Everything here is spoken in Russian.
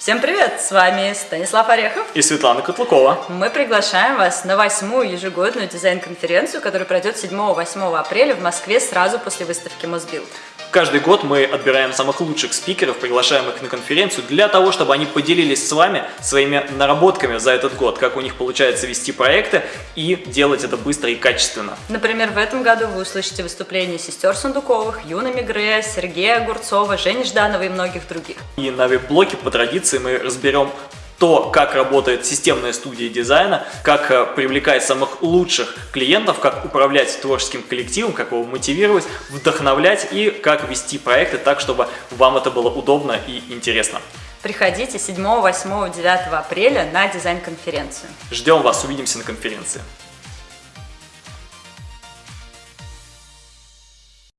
Всем привет! С вами Станислав Орехов и Светлана Котлукова. Мы приглашаем вас на восьмую ежегодную дизайн-конференцию, которая пройдет 7-8 апреля в Москве сразу после выставки Мосбилд. Каждый год мы отбираем самых лучших спикеров, приглашаем их на конференцию для того, чтобы они поделились с вами своими наработками за этот год, как у них получается вести проекты и делать это быстро и качественно. Например, в этом году вы услышите выступления сестер Сундуковых, Юны Мигре, Сергея Огурцова, Жени Жданова и многих других. И на веб-блоке по традиции мы разберем то, как работает системная студия дизайна, как э, привлекать самых лучших клиентов, как управлять творческим коллективом, как его мотивировать, вдохновлять и как вести проекты так, чтобы вам это было удобно и интересно. Приходите 7, 8, 9 апреля на дизайн-конференцию. Ждем вас, увидимся на конференции.